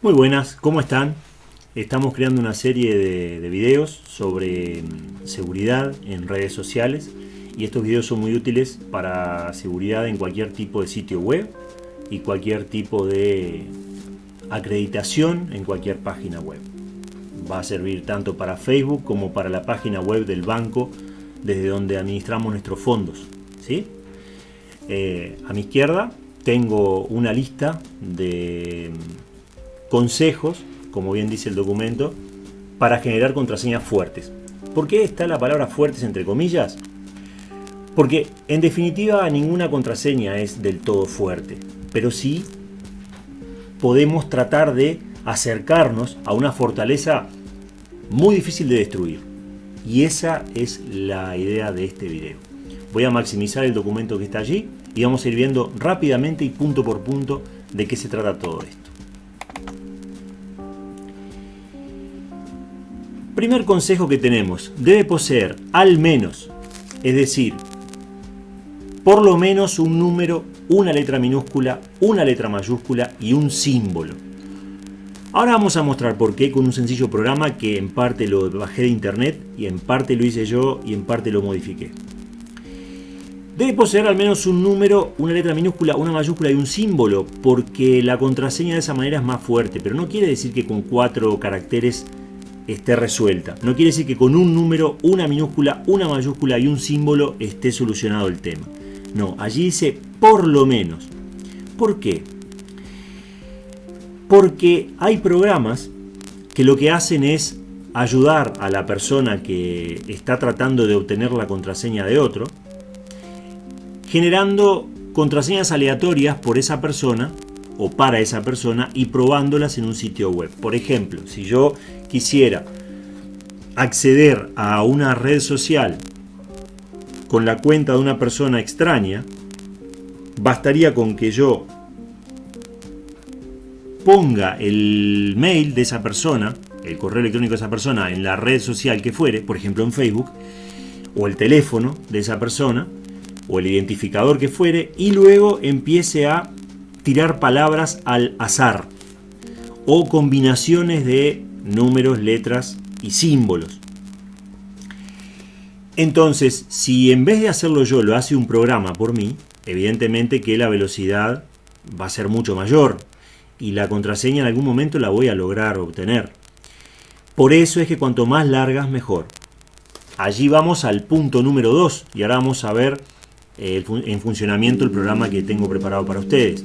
Muy buenas, ¿cómo están? Estamos creando una serie de, de, videos sobre mm, seguridad en redes sociales y estos videos son muy útiles para seguridad en cualquier tipo de sitio web y cualquier tipo de acreditación en cualquier página web. Va a servir tanto para Facebook como para la página web del banco desde donde administramos nuestros fondos. ¿sí? Eh, a mi izquierda tengo una lista de consejos, como bien dice el documento, para generar contraseñas fuertes. ¿Por qué está la palabra fuertes entre comillas? Porque en definitiva ninguna contraseña es del todo fuerte, pero sí podemos tratar de acercarnos a una fortaleza muy difícil de destruir. Y esa es la idea de este video. Voy a maximizar el documento que está allí y vamos a ir viendo rápidamente y punto por punto de qué se trata todo esto. Primer consejo que tenemos, debe poseer al menos, es decir, por lo menos un número, una letra minúscula, una letra mayúscula y un símbolo. Ahora vamos a mostrar por qué con un sencillo programa que en parte lo bajé de internet y en parte lo hice yo y en parte lo modifiqué. Debe poseer al menos un número, una letra minúscula, una mayúscula y un símbolo, porque la contraseña de esa manera es más fuerte, pero no quiere decir que con cuatro caracteres esté resuelta. No quiere decir que con un número, una minúscula, una mayúscula y un símbolo esté solucionado el tema. No, allí dice por lo menos. ¿Por qué? Porque hay programas que lo que hacen es ayudar a la persona que está tratando de obtener la contraseña de otro, generando contraseñas aleatorias por esa persona o para esa persona y probándolas en un sitio web. Por ejemplo, si yo quisiera acceder a una red social con la cuenta de una persona extraña, bastaría con que yo ponga el mail de esa persona, el correo electrónico de esa persona en la red social que fuere, por ejemplo en Facebook, o el teléfono de esa persona, o el identificador que fuere, y luego empiece a tirar palabras al azar o combinaciones de números, letras y símbolos. Entonces, si en vez de hacerlo yo lo hace un programa por mí, evidentemente que la velocidad va a ser mucho mayor y la contraseña en algún momento la voy a lograr obtener. Por eso es que cuanto más largas mejor. Allí vamos al punto número 2 y ahora vamos a ver eh, en funcionamiento el programa que tengo preparado para ustedes.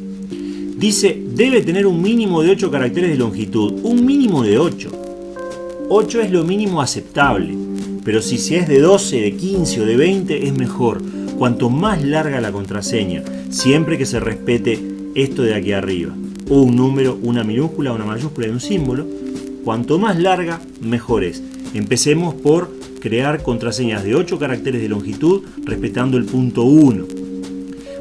Dice, debe tener un mínimo de 8 caracteres de longitud. Un mínimo de 8. 8 es lo mínimo aceptable. Pero si es de 12, de 15 o de 20 es mejor. Cuanto más larga la contraseña, siempre que se respete esto de aquí arriba. Un número, una minúscula, una mayúscula y un símbolo. Cuanto más larga, mejor es. Empecemos por crear contraseñas de 8 caracteres de longitud respetando el punto 1.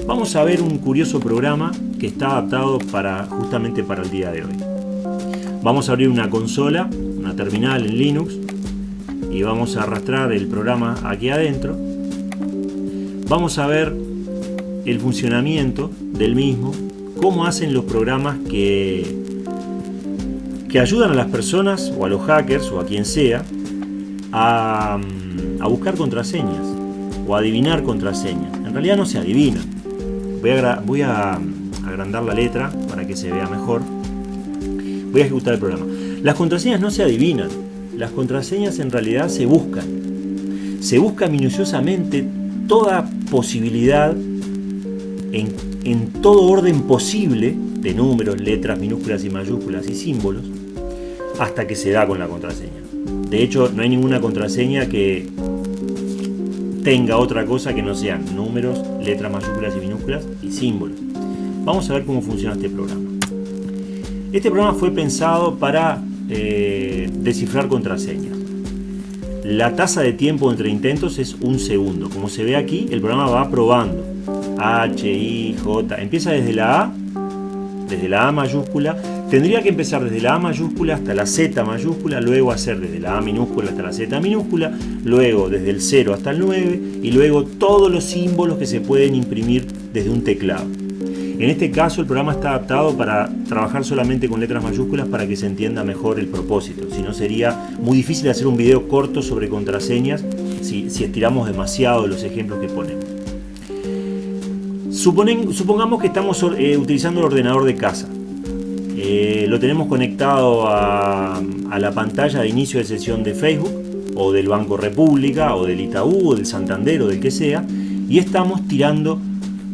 Vamos a ver un curioso programa que está adaptado para, justamente para el día de hoy. Vamos a abrir una consola, una terminal en Linux y vamos a arrastrar el programa aquí adentro. Vamos a ver el funcionamiento del mismo, cómo hacen los programas que, que ayudan a las personas o a los hackers o a quien sea a, a buscar contraseñas o a adivinar contraseñas. En realidad no se adivinan Voy a, agrandar la letra para que se vea mejor. Voy a ejecutar el programa. Las contraseñas no se adivinan. Las contraseñas en realidad se buscan. Se busca minuciosamente toda posibilidad en, todo orden posible de números, letras, minúsculas y mayúsculas y símbolos hasta que se da con la contraseña. De hecho, no hay ninguna contraseña que tenga otra cosa que no sean números, letras mayúsculas y minúsculas y símbolos. Vamos a ver cómo funciona este programa. Este programa fue pensado para eh, descifrar contraseñas. La tasa de tiempo entre intentos es un segundo. Como se ve aquí, el programa va probando. H, I, J. Empieza desde la A, desde la A mayúscula Tendría que empezar desde la A mayúscula hasta la Z mayúscula, luego hacer desde la A minúscula hasta la Z minúscula, luego desde el 0 hasta el 9 y luego todos los símbolos que se pueden imprimir desde un teclado. En este caso el programa está adaptado para trabajar solamente con letras mayúsculas para que se entienda mejor el propósito. Si no sería muy difícil hacer un video corto sobre contraseñas si, estiramos demasiado los ejemplos que ponemos. supongamos que estamos eh, utilizando el ordenador de casa. Eh, lo tenemos conectado a, a la pantalla de inicio de sesión de Facebook o del Banco República o del Itaú o del Santander o del que sea y estamos tirando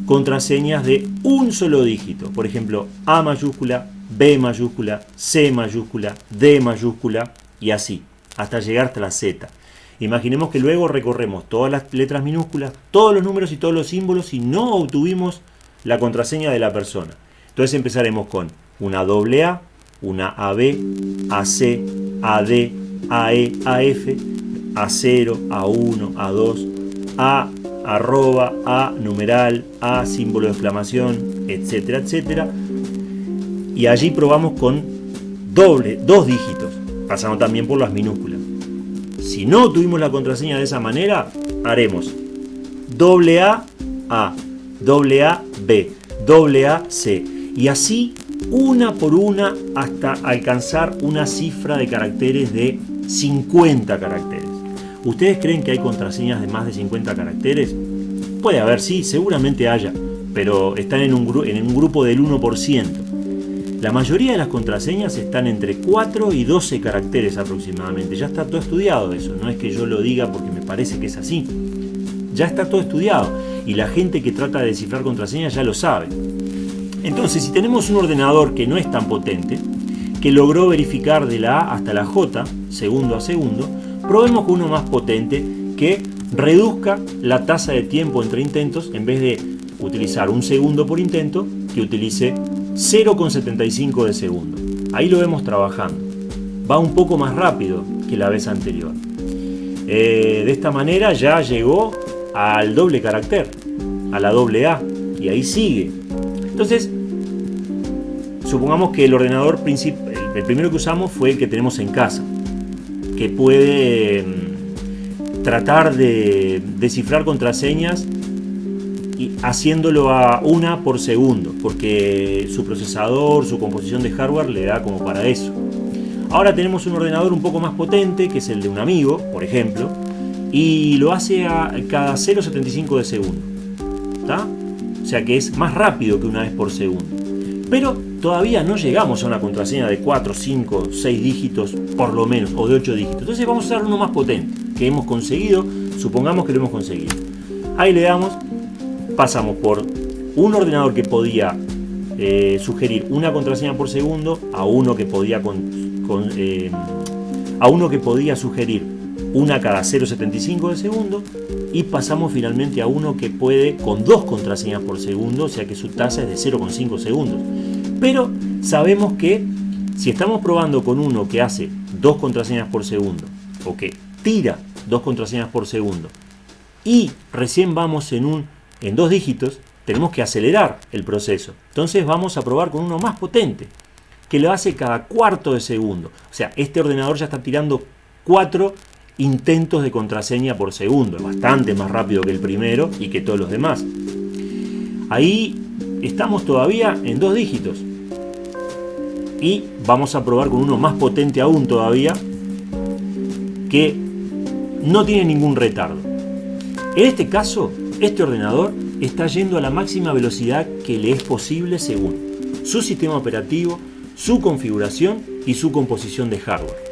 contraseñas de un solo dígito. Por ejemplo, A mayúscula, B mayúscula, C mayúscula, D mayúscula y así, hasta llegar hasta la Z. Imaginemos que luego recorremos todas las letras minúsculas, todos los números y todos los símbolos y no obtuvimos la contraseña de la persona. Entonces empezaremos con una doble A, una AB, AC, AD, AE, AF, A0, A1, A2, A arroba, a numeral, a símbolo de exclamación, etcétera, etcétera. Y allí probamos con doble, dos dígitos, pasando también por las minúsculas. Si no tuvimos la contraseña de esa manera, haremos doble A, A, doble A, B, doble A, C. Y así una por una hasta alcanzar una cifra de caracteres de 50 caracteres. ¿Ustedes creen que hay contraseñas de más de 50 caracteres? Puede haber, sí, seguramente haya, pero están en un, grupo del 1%. La mayoría de las contraseñas están entre 4 y 12 caracteres aproximadamente. Ya está todo estudiado eso, no es que yo lo diga porque me parece que es así. Ya está todo estudiado y la gente que trata de descifrar contraseñas ya lo sabe. Entonces, si tenemos un ordenador que no es tan potente, que logró verificar de la A hasta la J, segundo a segundo, Probemos con uno más potente que reduzca la tasa de tiempo entre intentos en vez de utilizar un segundo por intento que utilice 0,75 de segundo. Ahí lo vemos trabajando. Va un poco más rápido que la vez anterior. Eh, de esta manera ya llegó al doble carácter, a la doble A, y ahí sigue. Entonces, supongamos que el ordenador el primero que usamos fue el que tenemos en casa que puede mm, tratar de descifrar contraseñas y haciéndolo a una por segundo, porque su procesador, su composición de hardware le da como para eso. Ahora tenemos un ordenador un poco más potente, que es el de un amigo, por ejemplo, y lo hace a cada 0,75 de segundo. O sea que es más rápido que una vez por segundo. Pero todavía no llegamos a una contraseña de 4, 5, 6 dígitos por lo menos, o de 8 dígitos. Entonces vamos a usar uno más potente, que hemos conseguido, supongamos que lo hemos conseguido. Ahí le damos, pasamos por un ordenador que podía eh, sugerir una contraseña por segundo a uno que podía eh, a uno que podía sugerir una cada 0,75 de segundo y pasamos finalmente a uno que puede con dos contraseñas por segundo, o sea que su tasa es de 0,5 segundos. Pero sabemos que si estamos probando con uno que hace dos contraseñas por segundo o que tira dos contraseñas por segundo y recién vamos en, un, en dos dígitos, tenemos que acelerar el proceso. Entonces vamos a probar con uno más potente, que lo hace cada cuarto de segundo. O sea, este ordenador ya está tirando cuatro intentos de contraseña por segundo, bastante más rápido que el primero y que todos los demás. Ahí estamos todavía en dos dígitos. Y vamos a probar con uno más potente aún todavía, que no tiene ningún retardo. En este caso, este ordenador está yendo a la máxima velocidad que le es posible según su sistema operativo, su configuración y su composición de hardware.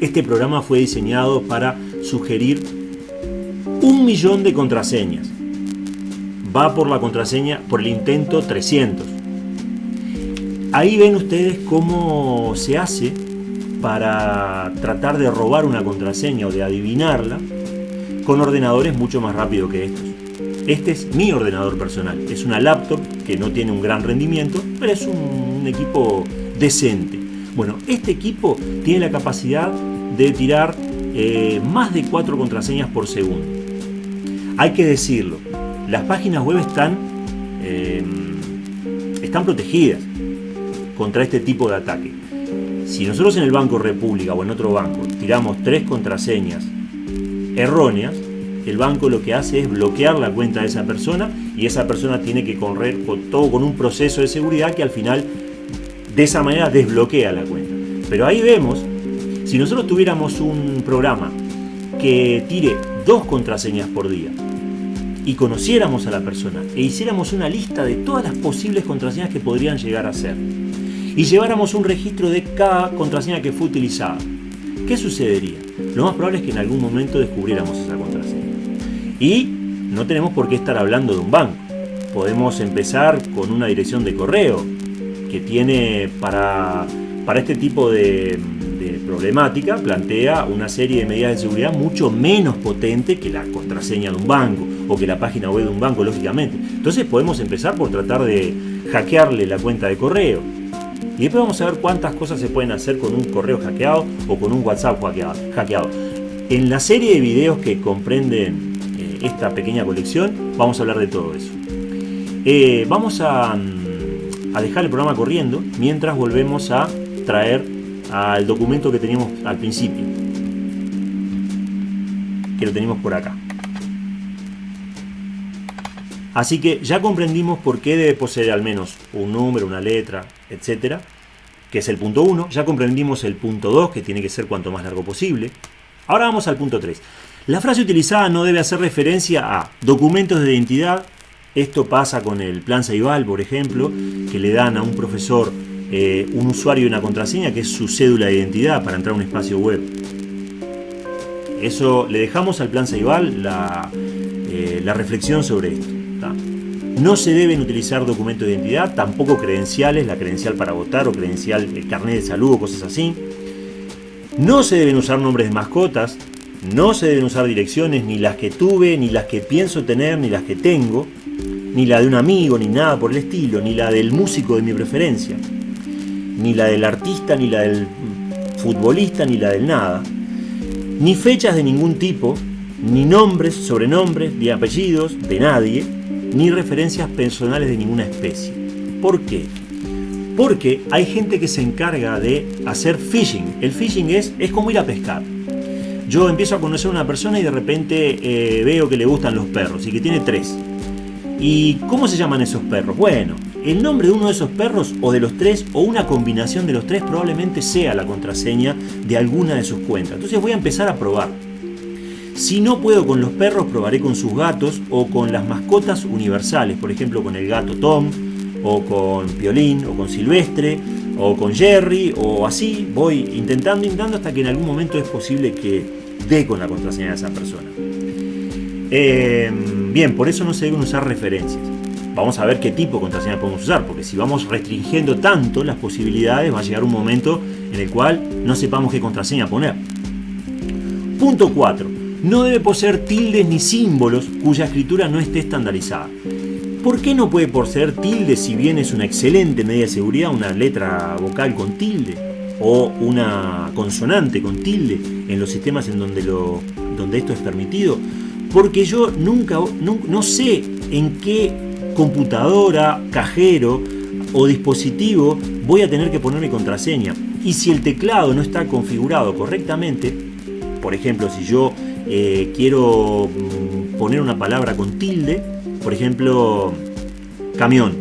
Este programa fue diseñado para sugerir un millón de contraseñas va por la contraseña, por el intento 300. Ahí ven ustedes cómo se hace para tratar de robar una contraseña o de adivinarla con ordenadores mucho más rápido que estos. Este es mi ordenador personal, es una laptop que no tiene un gran rendimiento, pero es un equipo decente. Bueno, este equipo tiene la capacidad de tirar eh, más de 4 contraseñas por segundo. Hay que decirlo, las páginas web están, eh, están protegidas contra este tipo de ataque. Si nosotros en el Banco República o en otro banco tiramos tres contraseñas erróneas, el banco lo que hace es bloquear la cuenta de esa persona y esa persona tiene que correr todo con un proceso de seguridad que al final de esa manera desbloquea la cuenta. Pero ahí vemos, si nosotros tuviéramos un programa que tire dos contraseñas por día y conociéramos a la persona e hiciéramos una lista de todas las posibles contraseñas que podrían llegar a ser y lleváramos un registro de cada contraseña que fue utilizada, ¿qué sucedería? Lo más probable es que en algún momento descubriéramos esa contraseña. Y no tenemos por qué estar hablando de un banco. Podemos empezar con una dirección de correo que tiene para, para este tipo de, problemática, plantea una serie de medidas de seguridad mucho menos potente que la contraseña de un banco o que la página web de un banco, lógicamente. Entonces podemos empezar por tratar de hackearle la cuenta de correo. Y después vamos a ver cuántas cosas se pueden hacer con un correo hackeado o con un WhatsApp hackeado. En la serie de videos que comprenden esta pequeña colección, vamos a hablar de todo eso. Eh, vamos a, a dejar el programa corriendo mientras volvemos a traer al documento que teníamos al principio. Que lo tenemos por acá. Así que ya comprendimos por qué debe poseer al menos un número, una letra, etcétera, que es el punto 1. Ya comprendimos el punto 2, que tiene que ser cuanto más largo posible. Ahora vamos al punto 3. La frase utilizada no debe hacer referencia a documentos de identidad. Esto pasa con el plan Ceibal, por ejemplo, que le dan a un profesor eh, un usuario y una contraseña que es su cédula de identidad para entrar a un espacio web. Eso le dejamos al plan Ceibal la, eh, la reflexión sobre esto. No se deben utilizar documentos de identidad, tampoco credenciales, la credencial para votar o credencial, el carnet de salud o cosas así. No se deben usar nombres de mascotas, no se deben usar direcciones, ni las que tuve, ni las que pienso tener, ni las que tengo, ni la de un amigo, ni nada por el estilo, ni la del músico de mi preferencia, ni la del artista, ni la del futbolista, ni la del nada, ni fechas de ningún tipo, ni nombres, sobrenombres, ni apellidos de nadie, ni referencias personales de ninguna especie. ¿Por qué? Porque hay gente que se encarga de hacer phishing. El phishing es, es como ir a pescar yo empiezo a conocer a una persona y de repente eh, veo que le gustan los perros y que tiene tres. ¿Y cómo se llaman esos perros? Bueno, el nombre de uno de esos perros o de los tres o una combinación de los tres probablemente sea la contraseña de alguna de sus cuentas. Entonces voy a empezar a probar. Si no puedo con los perros, probaré con sus gatos o con las mascotas universales, por ejemplo con el gato Tom o con Piolín o con Silvestre o con Jerry o así. Voy intentando, intentando hasta que en algún momento es posible que dé con la contraseña de esa persona. Em, bien, por eso no se deben usar referencias. Vamos a ver qué tipo de contraseña podemos usar, porque si vamos restringiendo tanto las posibilidades, va a llegar un momento en el cual no sepamos qué contraseña poner. Punto 4. No debe poseer tildes ni símbolos cuya escritura no esté estandarizada. ¿Por qué no puede poseer tilde si bien es una excelente medida de seguridad una letra vocal con tilde? o una consonante con tilde en los sistemas en donde, lo, donde esto es permitido, porque yo nunca no, sé en qué computadora, cajero o dispositivo voy a tener que poner mi contraseña. Y si el teclado no está configurado correctamente, por ejemplo, si yo eh, quiero mm, poner una palabra con tilde, por ejemplo, camión,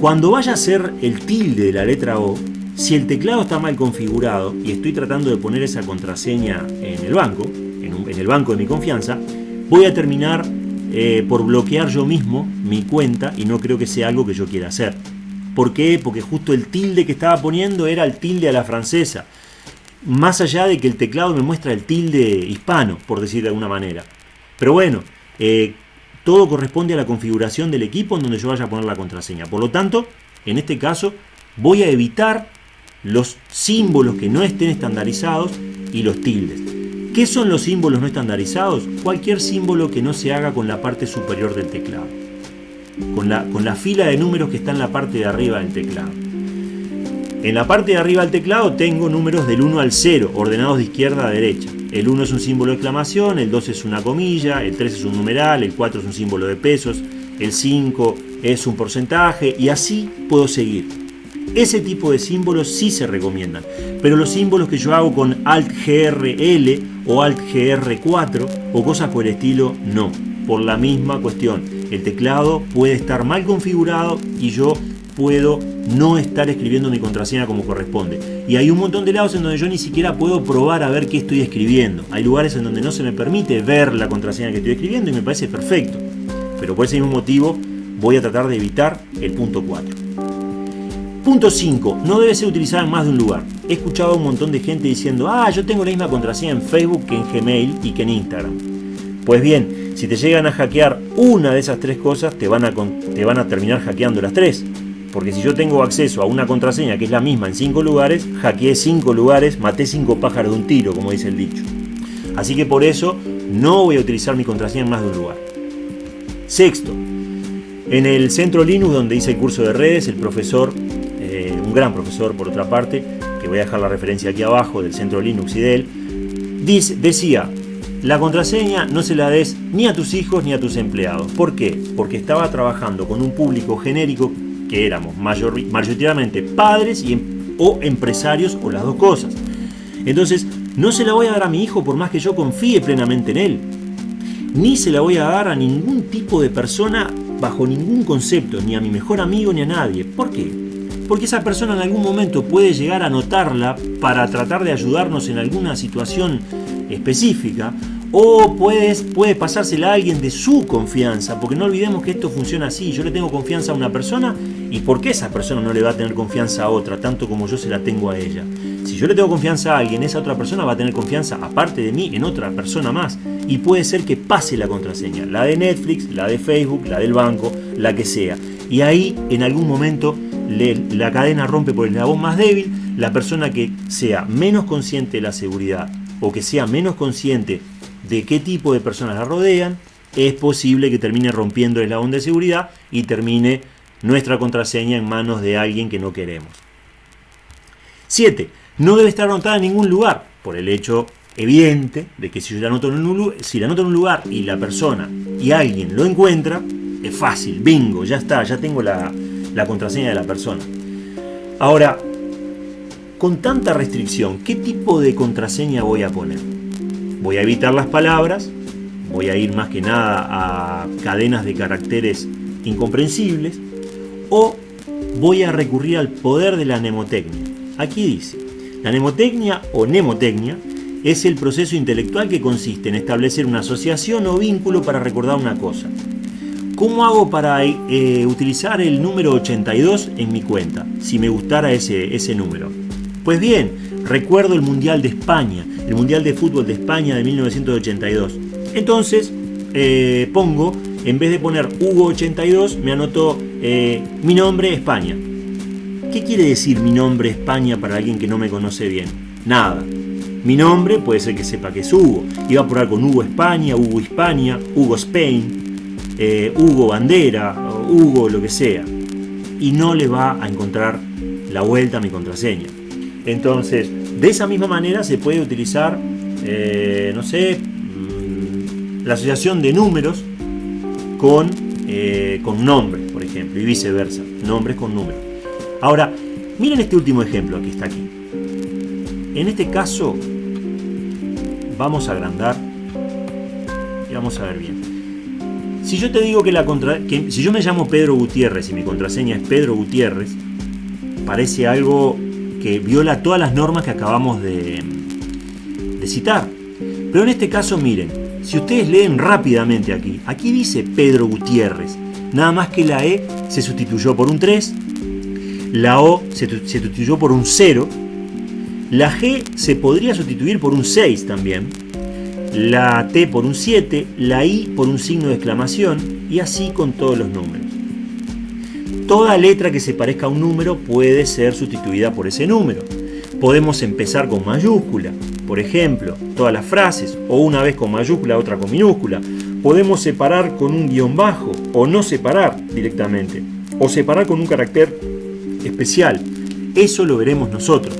cuando vaya a ser el tilde de la letra O, si el teclado está mal configurado y estoy tratando de poner esa contraseña en el banco, en, el banco de mi confianza, voy a terminar eh, por bloquear yo mismo mi cuenta y no creo que sea algo que yo quiera hacer. ¿Por qué? Porque justo el tilde que estaba poniendo era el tilde a la francesa. Más allá de que el teclado me muestra el tilde hispano, por decir de alguna manera. Pero bueno, eh, todo corresponde a la configuración del equipo en donde yo vaya a poner la contraseña. Por lo tanto, en este caso, voy a evitar los símbolos que no estén estandarizados y los tildes. ¿Qué son los símbolos no estandarizados? Cualquier símbolo que no se haga con la parte superior del teclado. Con la, con la fila de números que está en la parte de arriba del teclado. En la parte de arriba del teclado tengo números del 1 al 0, ordenados de izquierda a derecha. El 1 es un símbolo de exclamación, el 2 es una comilla, el 3 es un numeral, el 4 es un símbolo de pesos, el 5 es un porcentaje y así puedo seguir. Ese tipo de símbolos sí se recomiendan, pero los símbolos que yo hago con Alt GRL o Alt GR4 o cosas por el estilo, no. por la misma cuestión. El teclado puede estar mal configurado y yo puedo no estar escribiendo mi contraseña como corresponde. Y hay un montón de lados en donde yo ni siquiera puedo probar a ver qué estoy escribiendo. Hay lugares en donde no se me permite ver la contraseña que estoy escribiendo y me parece perfecto. Pero por ese mismo motivo voy a tratar de evitar el punto 4. Punto 5. No debe ser utilizada en más de un lugar. He escuchado a un montón de gente diciendo, ah, yo tengo la misma contraseña en Facebook que en Gmail y que en Instagram. Pues bien, si te llegan a hackear una de esas tres cosas, te van a, te van a terminar hackeando las tres. Porque si yo tengo acceso a una contraseña que es la misma en cinco lugares, hackeé cinco lugares, maté cinco pájaros de un tiro, como dice el dicho. Así que por eso no voy a utilizar mi contraseña en más de un lugar. Sexto, en el centro Linux donde hice el curso de redes, el profesor, eh, un gran profesor por otra parte, que voy a dejar la referencia aquí abajo del centro Linux y de él, decía, la contraseña no se la des ni a tus hijos ni a tus empleados. ¿Por qué? Porque estaba trabajando con un público genérico éramos mayoritariamente padres y, em, o empresarios o las dos cosas. Entonces, no se la voy a dar a mi hijo por más que yo confíe plenamente en él. Ni se la voy a dar a ningún tipo de persona bajo ningún concepto, ni a mi mejor amigo ni a nadie. ¿Por qué? Porque esa persona en algún momento puede llegar a notarla para tratar de ayudarnos en alguna situación específica o puede pasársela a alguien de su confianza, porque no olvidemos que esto funciona así. Yo le tengo confianza a una persona y ¿por qué esa persona no le va a tener confianza a otra, tanto como yo se la tengo a ella? Si yo le tengo confianza a alguien, esa otra persona va a tener confianza, aparte de mí, en otra persona más. Y puede ser que pase la contraseña, la de Netflix, la de Facebook, la del banco, la que sea. Y ahí, en algún momento, la cadena rompe por el eslabón más débil. La persona que sea menos consciente de la seguridad o que sea menos consciente de qué tipo de personas la rodean, es posible que termine rompiendo el eslabón de seguridad y termine nuestra contraseña en manos de alguien que no queremos. 7. No debe estar anotada en ningún lugar, por el hecho evidente de que si yo la anoto en un, si la anoto en un lugar y la persona y alguien lo encuentra, es fácil, bingo, ya está, ya tengo la, la contraseña de la persona. Ahora, con tanta restricción, ¿qué tipo de contraseña voy a poner? Voy a evitar las palabras, voy a ir más que nada a cadenas de caracteres incomprensibles o voy a recurrir al poder de la mnemotecnia. Aquí dice, la mnemotecnia o mnemotecnia es el proceso intelectual que consiste en establecer una asociación o vínculo para recordar una cosa. ¿Cómo hago para eh, utilizar el número 82 en mi cuenta, si me gustara ese, ese número? Pues bien, recuerdo el Mundial de España, el Mundial de Fútbol de España de 1982. Entonces, eh, pongo, en vez de poner Hugo 82, me anotó eh, mi nombre España. ¿Qué quiere decir mi nombre España para alguien que no me conoce bien? Nada. Mi nombre puede ser que sepa que es Hugo. Iba a probar con Hugo España, Hugo Hispania, Hugo Spain, eh, Hugo Bandera, Hugo lo que sea. Y no le va a encontrar la vuelta a mi contraseña. Entonces, de esa misma manera se puede utilizar, eh, no sé, mm, la asociación de números con, con nombres, por y viceversa, nombres con números. Ahora, miren este último ejemplo que está aquí. En este caso, vamos a agrandar y vamos a ver bien. Si yo te digo que la contra, que si yo me llamo Pedro Gutiérrez y mi contraseña es Pedro Gutiérrez, parece algo que viola todas las normas que acabamos de, de citar. Pero en este caso, miren, si ustedes leen rápidamente aquí, aquí dice Pedro Gutiérrez, nada más que la E se sustituyó por un 3, la O se, sustituyó por un 0, la G se podría sustituir por un 6 también, la T por un 7, la I por un signo de exclamación y así con todos los números. Toda letra que se parezca a un número puede ser sustituida por ese número. Podemos empezar con mayúscula, por ejemplo, todas las frases, o una vez con mayúscula, otra con minúscula. Podemos separar con un guion bajo, o no separar directamente, o separar con un carácter especial. Eso lo veremos nosotros.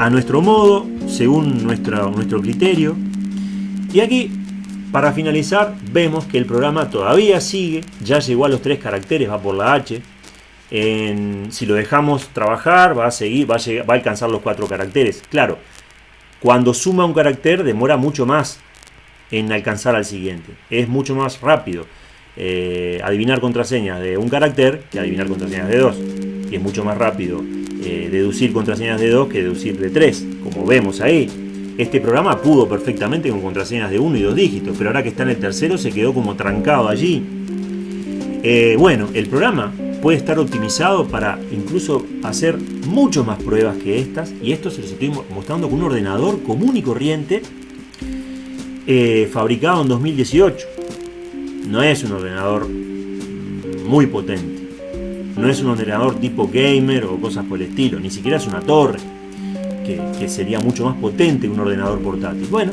A nuestro modo, según nuestro, criterio. Y aquí para finalizar, vemos que el programa todavía sigue, ya llegó a los tres caracteres, va por la H. si lo dejamos trabajar, va a seguir, va a, va a alcanzar los cuatro caracteres. Claro, cuando suma un carácter demora mucho más. En alcanzar al siguiente. Es mucho más rápido eh, adivinar contraseñas de un carácter que adivinar contraseñas de dos. Y es mucho más rápido eh, deducir contraseñas de dos que deducir de tres, como vemos ahí. Este programa pudo perfectamente con contraseñas de uno y dos dígitos, pero ahora que está en el tercero se quedó como trancado allí. Eh, bueno, el programa puede estar optimizado para incluso hacer mucho más pruebas que estas, y esto se los estoy mostrando con un ordenador común y corriente eh, fabricado en 2018. No es un ordenador muy potente. No es un ordenador tipo gamer o cosas por el estilo. Ni siquiera es una torre. Que, sería mucho más potente que un ordenador portátil. Bueno,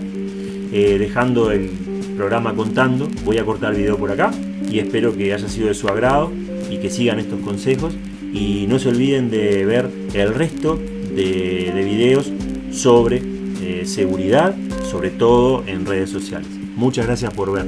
eh, dejando el programa contando, voy a cortar el video por acá y espero que haya sido de su agrado y que sigan estos consejos y no se olviden de ver el resto de, videos sobre eh, seguridad sobre todo en redes sociales. Muchas gracias por ver.